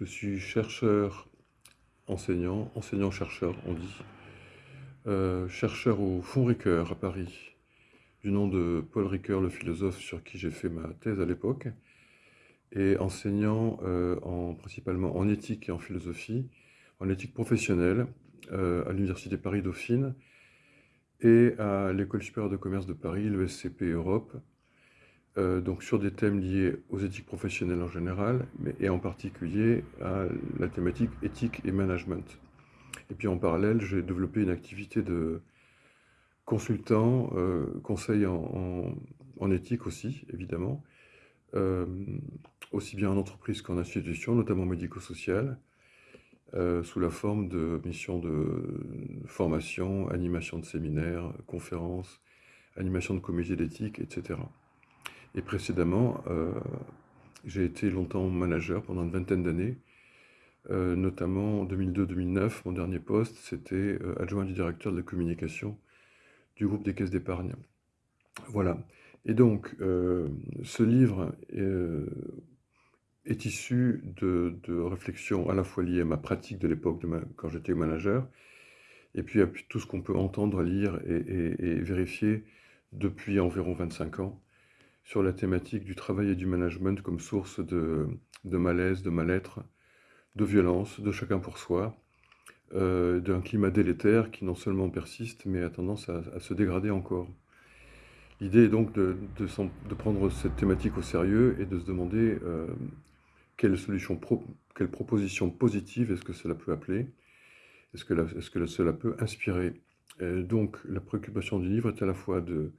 Je suis chercheur, enseignant, enseignant-chercheur, on dit. Euh, chercheur au Fonds Ricoeur à Paris, du nom de Paul Ricoeur, le philosophe sur qui j'ai fait ma thèse à l'époque, et enseignant euh, en, principalement en éthique et en philosophie, en éthique professionnelle euh, à l'Université Paris-Dauphine et à l'École supérieure de commerce de Paris, l'ESCP Europe, euh, donc sur des thèmes liés aux éthiques professionnelles en général, mais, et en particulier à la thématique éthique et management. Et puis en parallèle, j'ai développé une activité de consultant, euh, conseil en, éthique aussi, évidemment, euh, aussi bien en entreprise qu'en institution, notamment médico-sociale, sous la forme de missions de formation, animation de séminaires, conférences, animation de comités d'éthique, etc. Et précédemment, euh, j'ai été longtemps manager pendant une vingtaine d'années, euh, notamment en 2002-2009, mon dernier poste, c'était euh, adjoint du directeur de la communication du groupe des caisses d'épargne. Voilà. Et donc, ce livre est, issu de, réflexions à la fois liées à ma pratique de l'époque quand j'étais manager, et puis à tout ce qu'on peut entendre, lire et, et, vérifier depuis environ 25 ans sur la thématique du travail et du management comme source de, malaise, de mal-être, de violence, de chacun pour soi, euh, d'un climat délétère qui non seulement persiste, mais a tendance à, se dégrader encore. L'idée est donc de, prendre cette thématique au sérieux et de se demander euh, quelle solution, quelle proposition positive est-ce que cela peut appeler, est-ce que, est cela peut inspirer? donc la préoccupation du livre est à la fois de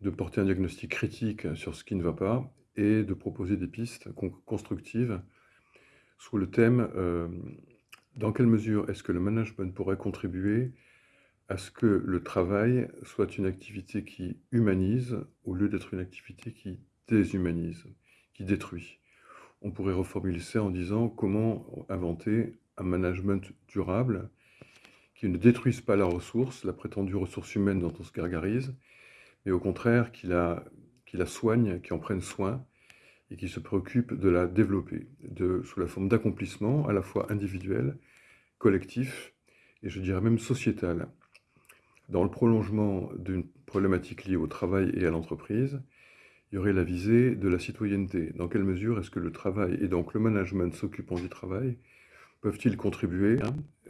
de porter un diagnostic critique sur ce qui ne va pas et de proposer des pistes constructives sous le thème euh, dans quelle mesure est-ce que le management pourrait contribuer à ce que le travail soit une activité qui humanise au lieu d'être une activité qui déshumanise, qui détruit? On pourrait reformuler ça en disant comment inventer un management durable qui ne détruise pas la ressource, la prétendue ressource humaine dont on se gargarise, mais au contraire qui la, qui la soigne, qui en prenne soin et qui se préoccupe de la développer sous la forme d'accomplissement à la fois individuel, collectif et je dirais même sociétal. Dans le prolongement d'une problématique liée au travail et à l'entreprise, il y aurait la visée de la citoyenneté. Dans quelle mesure est-ce que le travail et donc le management s'occupant du travail peuvent-ils contribuer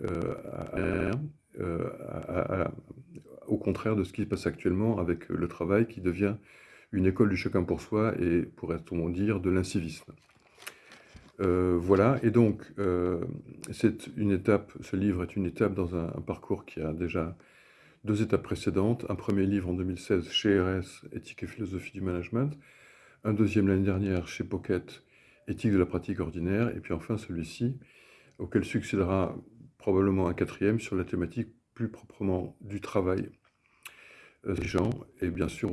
euh, euh, à, au contraire de ce qui se passe actuellement avec le travail qui devient une école du chacun pour soi et, pourrait-on dire, de l'incivisme. Euh, voilà, et donc, euh, c'est une étape, ce livre est une étape dans un, parcours qui a déjà deux étapes précédentes. Un premier livre en 2016 chez RS, Éthique et philosophie du management. Un deuxième l'année dernière chez Pocket, Éthique de la pratique ordinaire. Et puis enfin celui-ci, auquel succédera probablement un quatrième sur la thématique plus proprement du travail euh, des gens, et bien sûr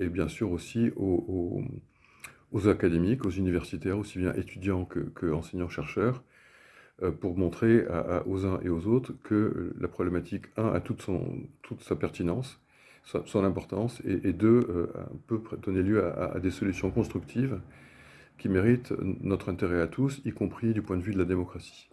et bien sûr aussi aux, académiques, aux universitaires, aussi bien étudiants que, enseignants-chercheurs, euh, pour montrer aux uns et aux autres que la problématique, un, a toute, son, toute sa pertinence, son, importance, et, deux, euh, peut donner lieu à des solutions constructives qui mérite notre intérêt à tous, y compris du point de vue de la démocratie.